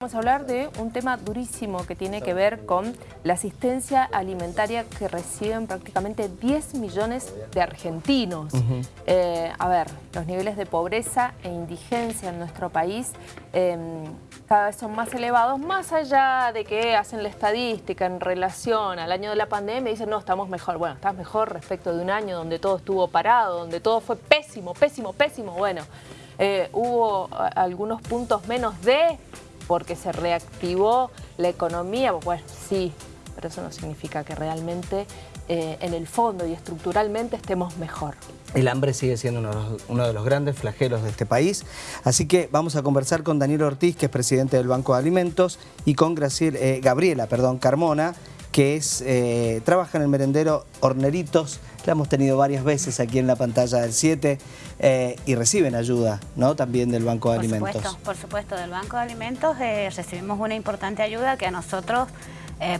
Vamos a hablar de un tema durísimo que tiene que ver con la asistencia alimentaria que reciben prácticamente 10 millones de argentinos. Eh, a ver, los niveles de pobreza e indigencia en nuestro país em, cada vez son más elevados, más allá de que hacen la estadística en relación al año de la pandemia y dicen, no, estamos mejor. Bueno, estás mejor respecto de un año donde todo estuvo parado, donde todo fue pésimo, pésimo, pésimo. Bueno, eh, hubo algunos puntos menos de porque se reactivó la economía, bueno, sí, pero eso no significa que realmente eh, en el fondo y estructuralmente estemos mejor. El hambre sigue siendo uno, de los grandes flagelos de este país, así que vamos a conversar con Daniel Ortiz, que es presidente del Banco de Alimentos, y con eh, Gabriela perdón, Carmona, que es, eh, trabaja en el merendero Horneritos, la hemos tenido varias veces aquí en la pantalla del 7 eh, y reciben ayuda ¿no? también del Banco de por Alimentos. Supuesto, por supuesto, del Banco de Alimentos eh, recibimos una importante ayuda que a nosotros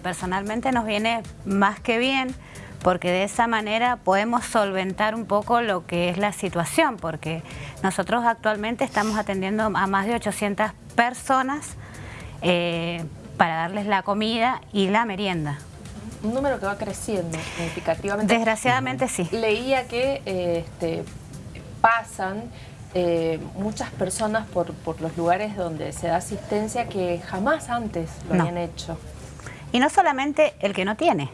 personalmente nos viene más que bien porque de esa manera podemos solventar un poco lo que es la situación, porque nosotros actualmente estamos atendiendo a más de 800 personas para darles la comida y la merienda. Un número que va creciendo significativamente. Desgraciadamente sí. Leía que eh, este, pasan eh, muchas personas por, los lugares donde se da asistencia que jamás antes lo habían hecho. Y no solamente el que no tiene.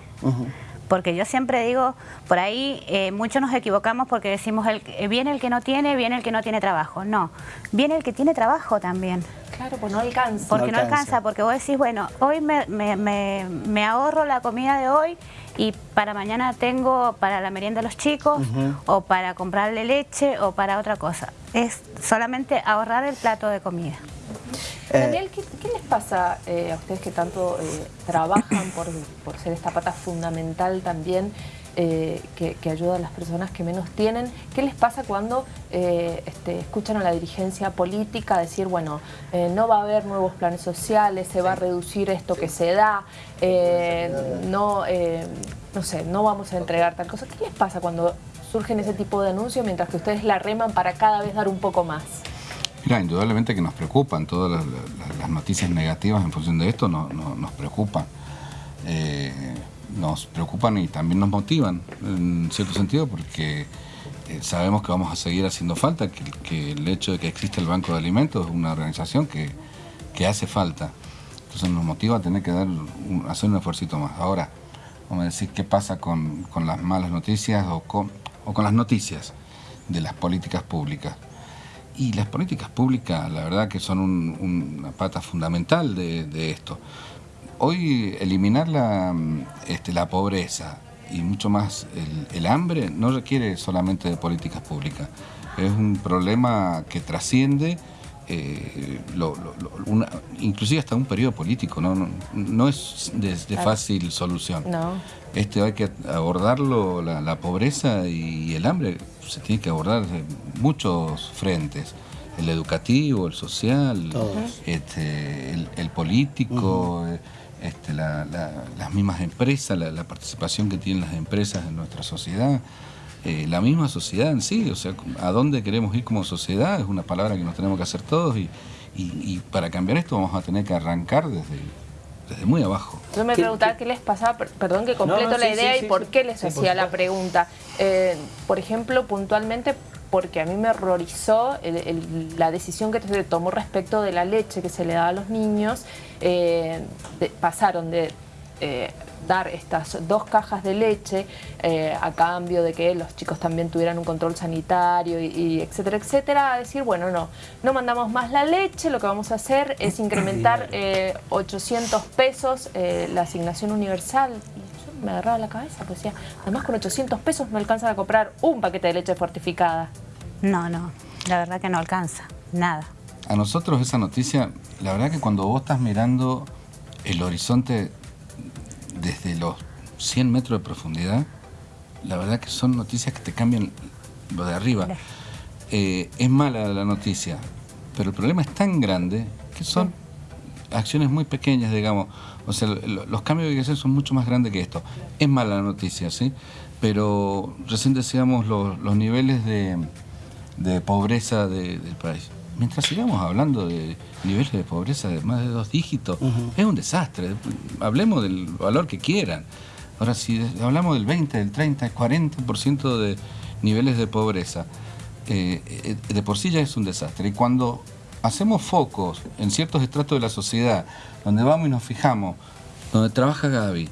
Porque yo siempre digo, por ahí eh, muchos nos equivocamos porque decimos, el, viene el que no tiene, viene el que no tiene trabajo. No, viene el que tiene trabajo también. Claro, pues no alcanza. Porque no alcanza, porque vos decís, bueno, hoy me, ahorro la comida de hoy y para mañana tengo para la merienda de los chicos o para comprarle leche o para otra cosa. Es solamente ahorrar el plato de comida. Eh, Daniel, ¿qué, les pasa eh, a ustedes que tanto eh, trabajan por, por ser esta pata fundamental también eh, que, ayuda a las personas que menos tienen. ¿Qué les pasa cuando este, escuchan a la dirigencia política decir, bueno, no va a haber nuevos planes sociales, se va a reducir esto que se da, no, no sé, no vamos a entregar tal cosa? ¿Qué les pasa cuando surgen ese tipo de anuncios mientras que ustedes la reman para cada vez dar un poco más? Mira, indudablemente que nos preocupan, todas las, noticias negativas en función de esto no, nos preocupan nos preocupan y también nos motivan en cierto sentido porque eh, sabemos que vamos a seguir haciendo falta, que, el hecho de que existe el Banco de Alimentos es una organización que, hace falta. Entonces nos motiva a tener que dar hacer un esfuerzo más. Ahora, vamos a decir qué pasa con, las malas noticias o con, las noticias de las políticas públicas. Y las políticas públicas, la verdad que son una pata fundamental de esto hoy eliminar la, este, la pobreza y mucho más el, hambre no requiere solamente de políticas públicas. Es un problema que trasciende eh, inclusive hasta un periodo político, no, no, es de, fácil solución. Este, hay que abordarlo, la, pobreza y el hambre se tiene que abordar de muchos frentes. El educativo, el social, este, el, político, este, las mismas empresas, la, participación que tienen las empresas en nuestra sociedad, eh, la misma sociedad en sí, o sea, a dónde queremos ir como sociedad, es una palabra que nos tenemos que hacer todos y, para cambiar esto vamos a tener que arrancar desde, desde muy abajo. Yo me preguntaba qué les pasaba, perdón que completo la idea y por qué les hacía la pregunta. Eh, por ejemplo, puntualmente, porque a mí me horrorizó la decisión que se tomó respecto de la leche que se le da a los niños. Eh, pasaron de eh, dar estas dos cajas de leche eh, a cambio de que los chicos también tuvieran un control sanitario y, etcétera, etcétera, a decir, bueno, no, no mandamos más la leche, lo que vamos a hacer es incrementar 800 pesos la asignación universal me agarraba la cabeza, pues decía, además con 800 pesos no alcanza a comprar un paquete de leche fortificada. No, no, la verdad que no alcanza, nada. A nosotros esa noticia, la verdad que cuando vos estás mirando el horizonte desde los 100 metros de profundidad, la verdad que son noticias que te cambian lo de arriba. Eh, es mala la noticia, pero el problema es tan grande que son acciones muy pequeñas, digamos. O sea, los cambios que hay que hacer son mucho más grandes que esto. Es mala la noticia, ¿sí? Pero recién decíamos los niveles de, de pobreza del país. Mientras sigamos hablando de niveles de pobreza de más de dos dígitos, es un desastre. Hablemos del valor que quieran. Ahora, si hablamos del 20, del 30, del 40% de niveles de pobreza, eh, eh, de por sí ya es un desastre. Y cuando hacemos focos en ciertos estratos de la sociedad, donde vamos y nos fijamos, donde trabaja Gaby,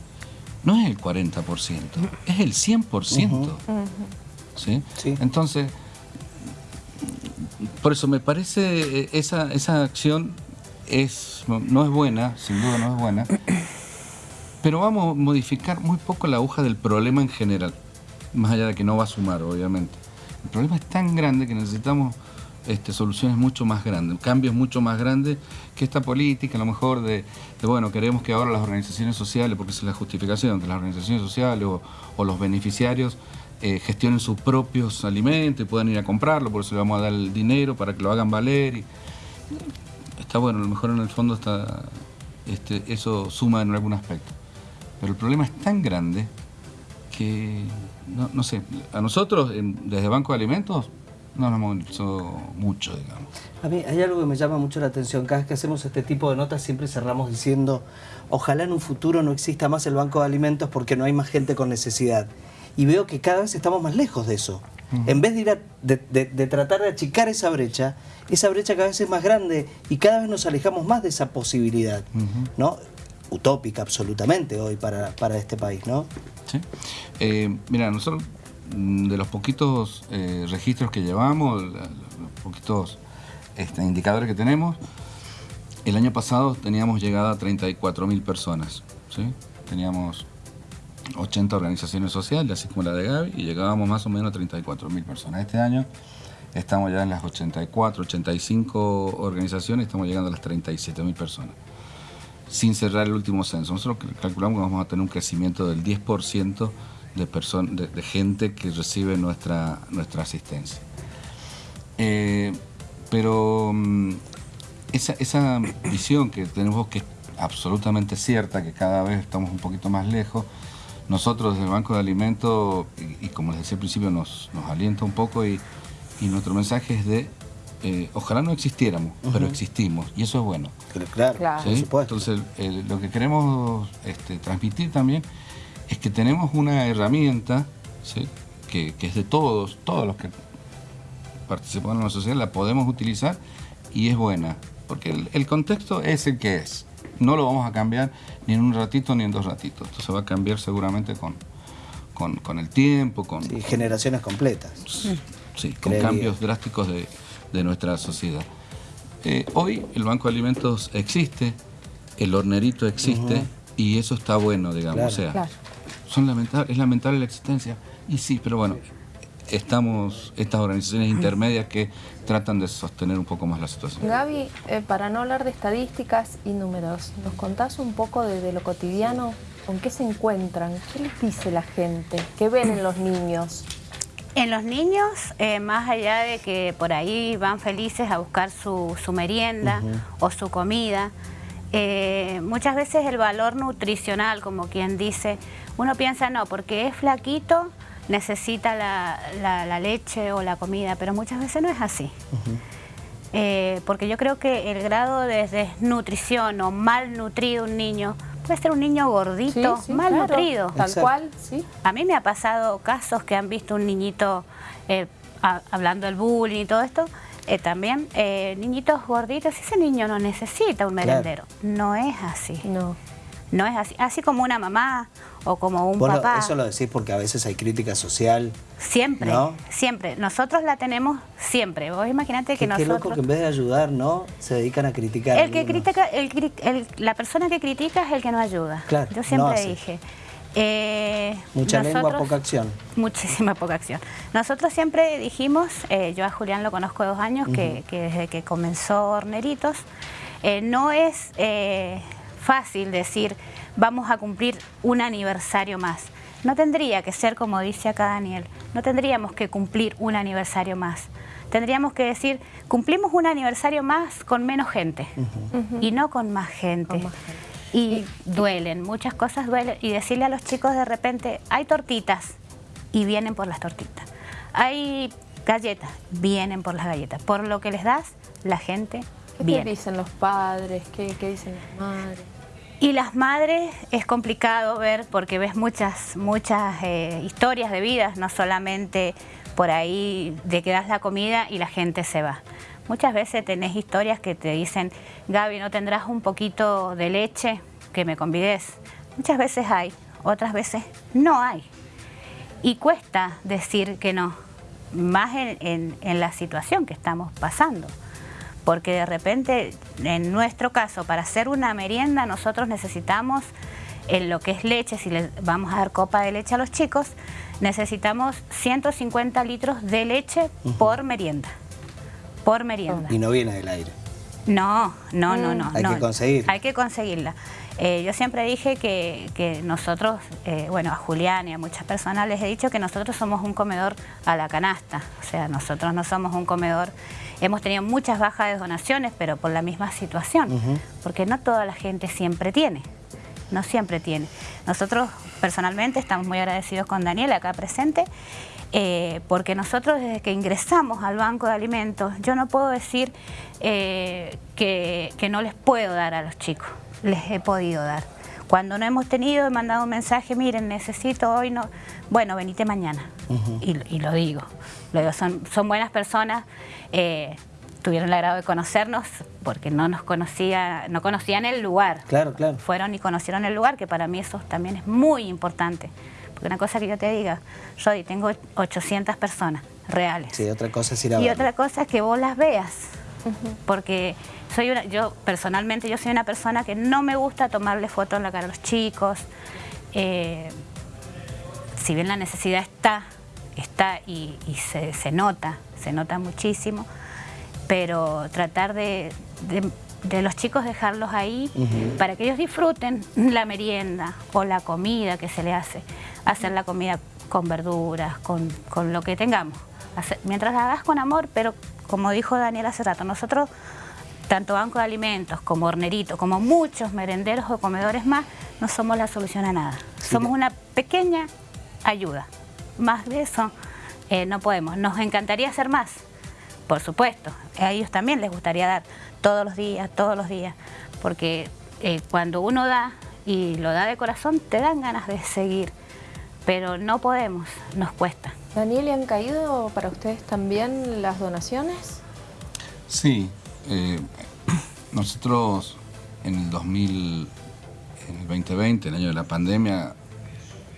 no es el 40%, es el 100%. ¿sí? Entonces, por eso me parece eh, esa, esa acción es, no es buena, sin duda no es buena, pero vamos a modificar muy poco la aguja del problema en general, más allá de que no va a sumar, obviamente. El problema es tan grande que necesitamos este, soluciones mucho más grandes, cambios mucho más grandes que esta política, a lo mejor de, bueno, queremos que ahora las organizaciones sociales, porque es la justificación, que las organizaciones sociales o, los beneficiarios eh, gestionen sus propios alimentos y puedan ir a comprarlo, por eso le vamos a dar el dinero para que lo hagan valer. Está bueno, a lo mejor en el fondo está, este, eso suma en algún aspecto. Pero el problema es tan grande que, no, sé, a nosotros desde Banco de Alimentos no nos movilizó mucho, digamos. A mí hay algo que me llama mucho la atención. Cada vez que hacemos este tipo de notas siempre cerramos diciendo ojalá en un futuro no exista más el Banco de Alimentos porque no hay más gente con necesidad. Y veo que cada vez estamos más lejos de eso. En vez de, ir de, tratar de achicar esa brecha, esa brecha cada vez es más grande y cada vez nos alejamos más de esa posibilidad. ¿no? utópica absolutamente hoy para, este país, ¿no? Sí. Eh, mira, nosotros mm, de los poquitos eh, registros que llevamos, los poquitos este, indicadores que tenemos, el año pasado teníamos llegada a 34 mil personas, ¿sí? Teníamos 80 organizaciones sociales, así como la de Gaby, y llegábamos más o menos a 34 mil personas. Este año estamos ya en las 84, 85 organizaciones, estamos llegando a las 37 mil personas sin cerrar el último censo. Nosotros calculamos que vamos a tener un crecimiento del 10% de, de, gente que recibe nuestra, nuestra asistencia. Eh, pero mm, esa, esa, visión que tenemos que es absolutamente cierta, que cada vez estamos un poquito más lejos, nosotros desde el Banco de Alimentos, y, como les decía al principio, nos, nos alienta un poco y, y nuestro mensaje es de eh, ojalá no existiéramos, pero existimos, y eso es bueno. Claro, claro. Entonces, lo que queremos este, transmitir también es que tenemos una herramienta que, es de todos, todos los que participan en la sociedad, la podemos utilizar y es buena, porque el, contexto es el que es. No lo vamos a cambiar ni en un ratito ni en dos ratitos. Esto se va a cambiar seguramente con, con, el tiempo, con... generaciones completas. Sí, con cambios drásticos de, de nuestra sociedad. Eh, hoy el Banco de Alimentos existe, el hornerito existe y eso está bueno, digamos. o sea, son lamentable, es lamentable la existencia. Y sí, pero bueno, estamos estas organizaciones intermedias que tratan de sostener un poco más la situación. Gaby, eh, para no hablar de estadísticas y números, ¿nos contás un poco de, lo cotidiano? ¿Con qué se encuentran? ¿Qué les dice la gente? ¿Qué ven en los niños? En los niños, eh, más allá de que por ahí van felices a buscar su, merienda o su comida, eh, muchas veces el valor nutricional, como quien dice, uno piensa, no, porque es flaquito, necesita la, leche o la comida, pero muchas veces no es así. Eh, porque yo creo que el grado de desnutrición o malnutrido un niño puede ser un niño gordito, mal nutrido. Tal cual, sí. A mí me ha pasado casos que han visto un niñito eh, hablando del bullying y todo esto, eh, también eh, niñitos gorditos, ese niño no necesita un merendero. No es así. No. No es así. Así como una mamá o como un papá. eso lo decís porque a veces hay crítica social. Siempre, siempre. Nosotros la tenemos siempre. Vos imaginate que nosotros... Qué loco que en vez de ayudar, ¿no? Se dedican a criticar. El que critica, el, la persona que critica es el que no ayuda. Claro, Yo siempre dije. Eh, Mucha lengua, poca acción. Muchísima poca acción. Nosotros siempre dijimos, eh, yo a Julián lo conozco dos años, que, desde que comenzó Horneritos, eh, no es fácil decir vamos a cumplir un aniversario más. No tendría que ser como dice acá Daniel, no tendríamos que cumplir un aniversario más. Tendríamos que decir, cumplimos un aniversario más con menos gente y no con más gente. Y duelen, muchas cosas duelen. Y decirle a los chicos de repente, hay tortitas y vienen por las tortitas. Hay galletas, vienen por las galletas. Por lo que les das, la gente ¿Qué viene. dicen los padres? ¿Qué, qué dicen las madres? Y las madres es complicado ver porque ves muchas, muchas eh, historias de vidas, no solamente por ahí de que das la comida y la gente se va. Muchas veces tenés historias que te dicen, Gaby, ¿no tendrás un poquito de leche que me convides? Muchas veces hay, otras veces no hay. Y cuesta decir que no, más en, en- en la situación que estamos pasando. Porque de repente, en nuestro caso, para hacer una merienda, nosotros necesitamos, en lo que es leche, si les vamos a dar copa de leche a los chicos, necesitamos 150 litros de leche por merienda. Por merienda. Y no viene del aire. No, no, no, no. Hay no. que conseguirla. Hay que conseguirla. Eh, yo siempre dije que, que nosotros, eh, bueno, a Julián y a muchas personas les he dicho que nosotros somos un comedor a la canasta. O sea, nosotros no somos un comedor... Hemos tenido muchas bajas de donaciones, pero por la misma situación. Porque no toda la gente siempre tiene. No siempre tiene. Nosotros, personalmente, estamos muy agradecidos con Daniel acá presente, eh, porque nosotros desde que ingresamos al Banco de Alimentos, yo no puedo decir eh, que, que no les puedo dar a los chicos, les he podido dar. Cuando no hemos tenido, he mandado un mensaje, miren, necesito hoy, no, bueno, venite mañana. y, y lo digo, lo digo, son, son buenas personas, eh, tuvieron el agrado de conocernos porque no nos conocía, no conocían el lugar Claro, claro. fueron y conocieron el lugar, que para mí eso también es muy importante. Porque una cosa que yo te diga, Rodi, tengo 800 personas reales. Sí, otra cosa es ir a y verlo. otra cosa es que vos las veas. Porque soy una, yo personalmente yo soy una persona que no me gusta tomarle fotos en la cara a los chicos. Eh, si bien la necesidad está, está y, y se, se nota, se nota muchísimo, pero tratar de, de- de los chicos dejarlos ahí para que ellos disfruten la merienda o la comida que se le hace. Hacer la comida con verduras, con, con lo que tengamos. Hacer- mientras la hagas con amor, pero como dijo Daniel hace rato, nosotros, tanto Banco de Alimentos como Hornerito, como muchos merenderos o comedores más, no somos la solución a nada. Somos una pequeña ayuda. Más de eso eh, no podemos. Nos encantaría hacer más, por supuesto. A ellos también les gustaría dar todos los días, todos los días, porque eh, cuando uno da y lo da de corazón, te dan ganas de seguir, pero no podemos, nos cuesta. Daniel, ¿y han caído para ustedes también las donaciones? Sí, eh, nosotros en el 2000, en el 2020, el año de la pandemia,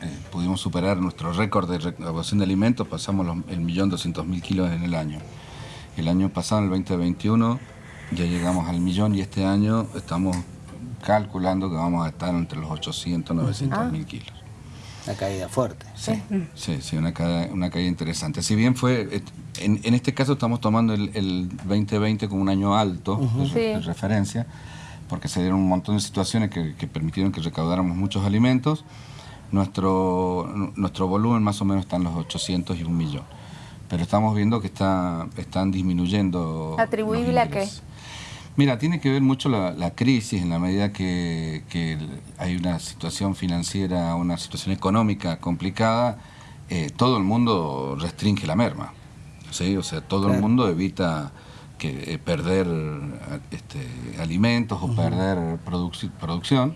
eh, pudimos superar nuestro récord de recaudación de alimentos, pasamos los, el millón doscientos mil kilos en el año. El año pasado, en el 2021, ya llegamos al millón y este año estamos calculando que vamos a estar entre los 800 900 mil kilos. Una caída fuerte. Sí, sí, sí, una caída, una caída interesante. Si bien fue, en, en este caso estamos tomando el, el 2020 como un año alto de, re- Sí. de referencia, porque se dieron un montón de situaciones que, que permitieron que recaudáramos muchos alimentos. Nuestro, nuestro volumen más o menos está en los 800 y un millón. Pero estamos viendo que está, están disminuyendo. los ¿Atribuible a qué? Mira, tiene que ver mucho la, la crisis en la medida que, que el- hay una situación financiera, una situación económica complicada, eh, todo el mundo restringe la merma. ¿sí? O sea, todo el Claro. mundo evita que, eh, perder este, alimentos o perder produc- producción,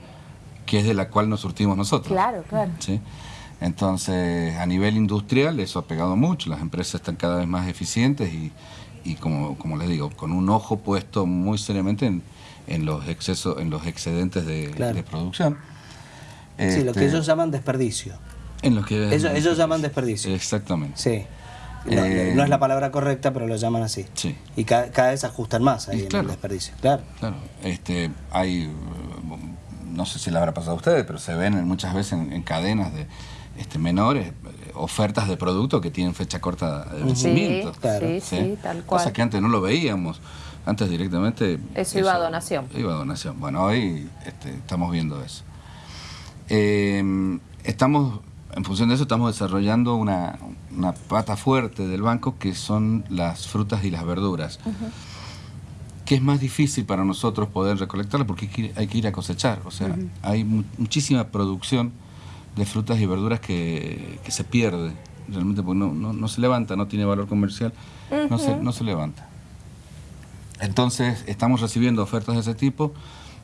que es de la cual nos surtimos nosotros. Claro, claro. ¿sí? Entonces, a nivel industrial eso ha pegado mucho, las empresas están cada vez más eficientes y, y como, como les digo, con un ojo puesto muy seriamente en, en los excesos, en los excedentes de, Claro. de producción. Sí, lo que Este, ellos llaman desperdicio. en los que Ellos, ellos llaman desperdicio. Exactamente. Sí. No, Eh, no es la palabra correcta, pero lo llaman así. Sí. Y ca- cada, vez ajustan más ahí en el desperdicio. Claro. Claro, este, hay, eh, no sé si le habrá pasado a ustedes, pero se ven en- muchas veces en, en cadenas de este, menores ofertas de productos que tienen fecha corta de vencimiento. Claro. sí, sí, tal cual. Cosa que antes no lo veíamos. Antes directamente... Eso iba a donación. Iba a donación. Bueno, hoy este, estamos viendo eso. Eh, estamos, en función de eso, estamos desarrollando una, una pata fuerte del banco que son las frutas y las verduras. Que es más difícil para nosotros poder recolectarlas porque hay que ir, a cosechar. O sea, hay mu- muchísima producción de frutas y verduras que, que se pierde realmente porque no, no, no se levanta, no tiene valor comercial, no, se, no se levanta. Entonces, estamos recibiendo ofertas de ese tipo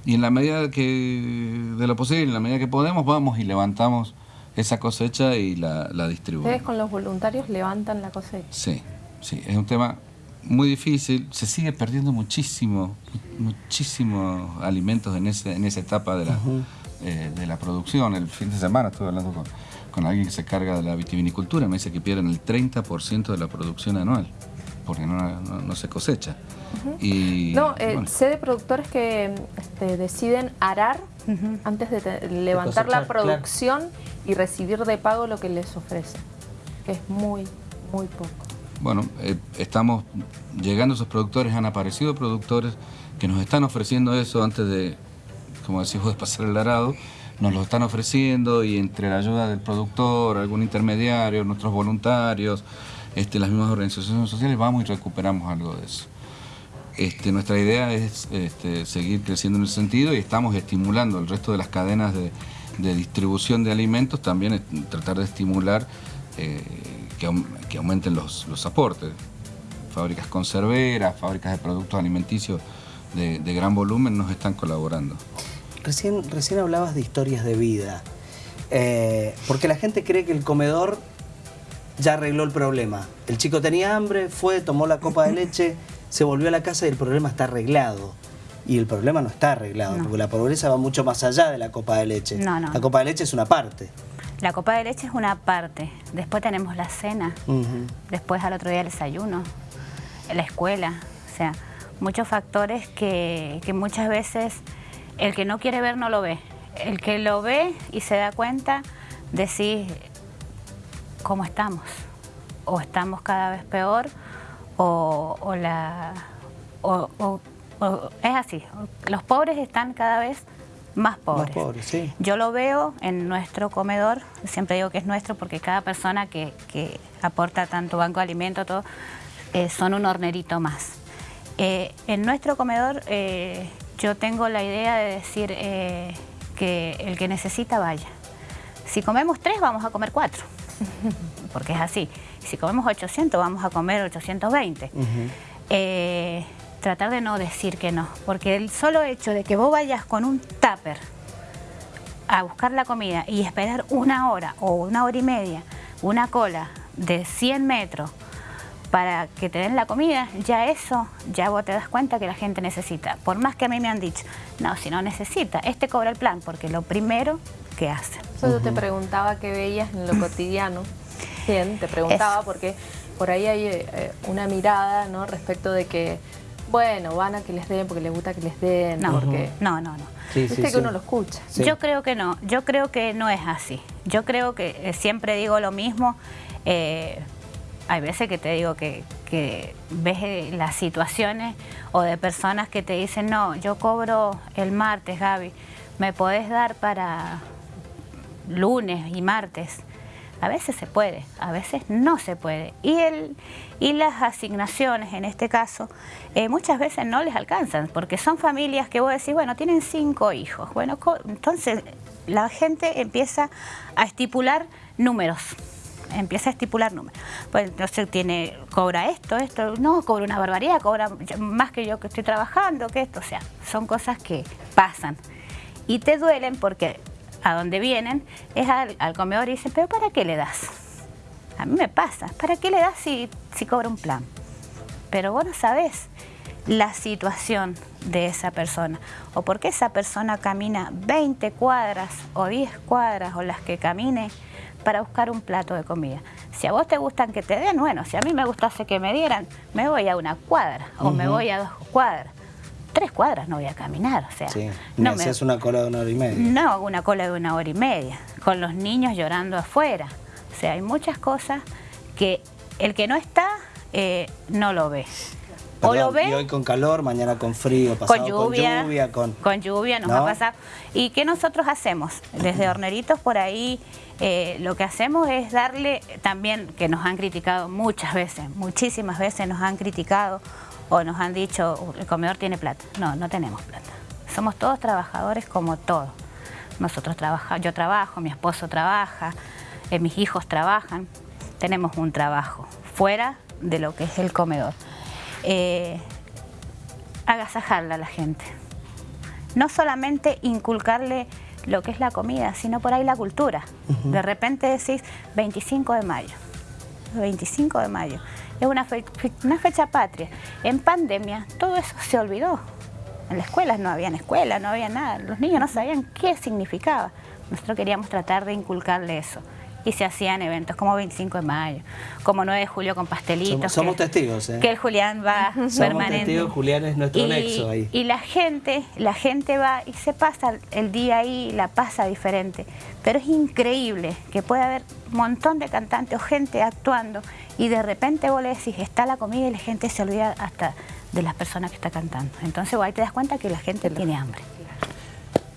y en la medida que de lo posible, en la medida que podemos, vamos y levantamos esa cosecha y la, la distribuimos. ¿Ustedes con los voluntarios levantan la cosecha? Sí, sí, es un tema muy difícil, se sigue perdiendo muchísimo, muchísimos alimentos en, ese, en esa etapa de la, eh, de la producción. El fin de semana estuve hablando con, con alguien que se carga de la vitivinicultura, me dice que pierden el 30% de la producción anual, porque no, no, se cosecha. y, no, eh, sé de productores que este, deciden arar antes de levantar la producción y recibir de pago lo que les ofrece, que es muy, muy poco. Bueno, eh, estamos llegando a esos productores, han aparecido productores que nos están ofreciendo eso antes de, como decimos, de pasar el arado, nos lo están ofreciendo y entre la ayuda del productor, algún intermediario, nuestros voluntarios, este, las mismas organizaciones sociales, vamos y recuperamos algo de eso. Este, nuestra idea es este, seguir creciendo en ese sentido y estamos estimulando el resto de las cadenas de, distribución de alimentos, también tratar de estimular eh, que, aumenten los, aportes. Fábricas conserveras, fábricas de productos alimenticios de, gran volumen nos están colaborando. Recién, recién hablabas de historias de vida, eh, porque la gente cree que el comedor ya arregló el problema. El chico tenía hambre, fue, tomó la copa de leche, se volvió a la casa y el problema está arreglado. Y el problema no está arreglado, porque la pobreza va mucho más allá de la copa de leche. la copa de leche es una parte. La copa de leche es una parte, después tenemos la cena, después al otro día el desayuno, la escuela, o sea, muchos factores que, muchas veces el que no quiere ver no lo ve. El que lo ve y se da cuenta, decís cómo estamos, o estamos cada vez peor, o, la... es así, los pobres están cada vez más pobres. Yo lo veo en nuestro comedor, siempre digo que es nuestro porque cada persona que, aporta tanto banco de alimentos, todo, eh, son un hornerito más. Eh, en nuestro comedor eh, yo tengo la idea de decir que el que necesita vaya. Si comemos tres, vamos a comer cuatro, porque es así. Si comemos 800, vamos a comer 820 tratar de no decir que no, porque el solo hecho de que vos vayas con un tupper a buscar la comida y esperar una hora o una hora y media, una cola de 100 metros para que te den la comida, ya eso, ya vos te das cuenta que la gente necesita. Por más que a mí me han dicho, no, si no necesita, este cobra el plan, porque lo primero que hace. Yo te preguntaba qué veías en lo cotidiano. Bien, te preguntaba porque por ahí hay eh, una mirada ¿no? respecto de que bueno, van a que les den porque les gusta que les den. No, porque... no, no, no. Sí, que uno lo escucha. Yo creo que no, yo creo que no es así. Yo creo que eh, siempre digo lo mismo. Eh, hay veces que te digo que, ves eh, las situaciones o de personas que te dicen, no, yo cobro el martes, Gaby, ¿me podés dar para lunes y martes? A veces se puede, a veces no se puede. Y, el, y las asignaciones, en este caso, eh, muchas veces no les alcanzan, porque son familias que vos decís, bueno, tienen cinco hijos. Bueno, entonces la gente empieza a estipular números empieza a estipular números. Pues entonces tiene, cobra esto, esto, no, cobra una barbaridad, cobra más que yo que estoy trabajando, que esto, o sea, son cosas que pasan. Y te duelen porque a donde vienen es al, comedor y dicen, pero ¿para qué le das? A mí me pasa, ¿para qué le das si, si cobra un plan? Pero vos no sabés la situación de esa persona o por qué esa persona camina 20 cuadras o 10 cuadras o las que camine para buscar un plato de comida. Si a vos te gustan que te den, bueno, si a mí me gustase que me dieran, me voy a una cuadra o me voy a dos cuadras tres cuadras no voy a caminar, o sea... no haces una cola de una hora y media. No, una cola de una hora y media, con los niños llorando afuera. O sea, hay muchas cosas que el que no está eh, no lo ve. O lo ve, y hoy con calor, mañana con frío, pasado con lluvia, con lluvia, lluvia nos va a pasar. ¿Y qué nosotros hacemos? Desde Horneritos por ahí eh, lo que hacemos es darle también, que nos han criticado muchas veces, muchísimas veces nos han criticado o nos han dicho, el comedor tiene plata. No, no tenemos plata. Somos todos trabajadores como todos. Nosotros trabajamos, yo trabajo, mi esposo trabaja, eh, mis hijos trabajan. Tenemos un trabajo fuera de lo que es el comedor. Eh, agasajarla a la gente. No solamente inculcarle lo que es la comida, sino por ahí la cultura. De repente decís 25 de mayo, 25 de mayo, es una, fe- fe- una fecha patria. En pandemia todo eso se olvidó. En las escuelas no había escuela, no había nada. Los niños no sabían qué significaba. Nosotros queríamos tratar de inculcarle eso. Y se hacían eventos como 25 de mayo, como 9 de julio con pastelitos. Somos- somos que- testigos, ¿eh? Que el Julián va Somos permanente. testigos, Julián es nuestro y, nexo ahí. Y la gente, la gente va y se pasa el día ahí, la pasa diferente. Pero es increíble que pueda haber un montón de cantantes o gente actuando y de repente vos le decís, está la comida y la gente se olvida hasta de las personas que está cantando. Entonces vos ahí te das cuenta que la gente tiene hambre.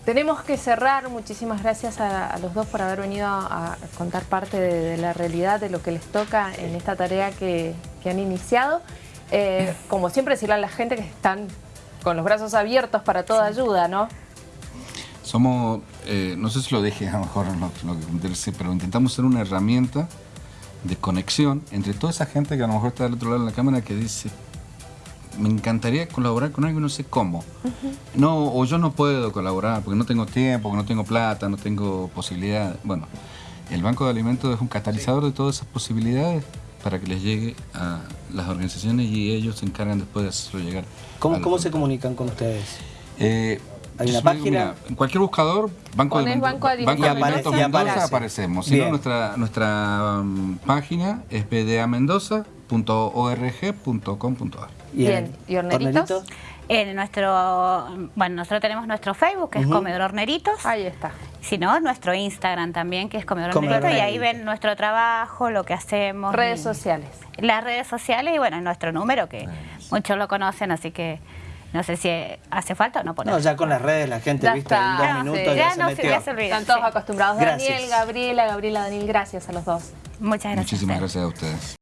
Tenemos que cerrar. Muchísimas gracias a, a los dos por haber venido a, a contar parte de, de la realidad, de lo que les toca en esta tarea que, que han iniciado. Eh, como siempre, decirle a la gente que están con los brazos abiertos para toda ayuda, ¿no? Somos, eh, no sé si lo dije a lo mejor lo, lo que comenté, pero intentamos ser una herramienta de conexión entre toda esa gente que a lo mejor está del otro lado de la cámara que dice, me encantaría colaborar con algo y no sé cómo. No, o yo no puedo colaborar porque no tengo tiempo, porque no tengo plata, no tengo posibilidad. Bueno, el Banco de Alimentos es un catalizador de todas esas posibilidades para que les llegue a las organizaciones y ellos se encargan después de hacerlo llegar. ¿Cómo, se comunican con ustedes? Eh, ¿Hay una página? mira, en cualquier buscador, Banco de Alimentos, Banco Mendoza aparece. aparecemos. Si no, nuestra, nuestra mm, página es bdamendoza.org.com.ar. Bien. ¿Y horneritos? En nuestro, bueno, nosotros tenemos nuestro Facebook, que es Comedor Horneritos. Ahí está. Si no, nuestro Instagram también, que es Comedor Comedor Horneritos, y ahí ven nuestro trabajo, lo que hacemos. Redes y- sociales. Las redes sociales y bueno, nuestro número, que muchos lo conocen, así que no sé si hace falta o no poner. No, ya con las redes la gente, Ya viste, está. en dos Ya, minutos sí. ya, Ya se no se- metió. se. Están todos Sí. acostumbrados. Gracias. Daniel, Gabriela, Gabriela, Daniel, gracias a los dos. Muchas gracias. Muchísimas gracias a ustedes.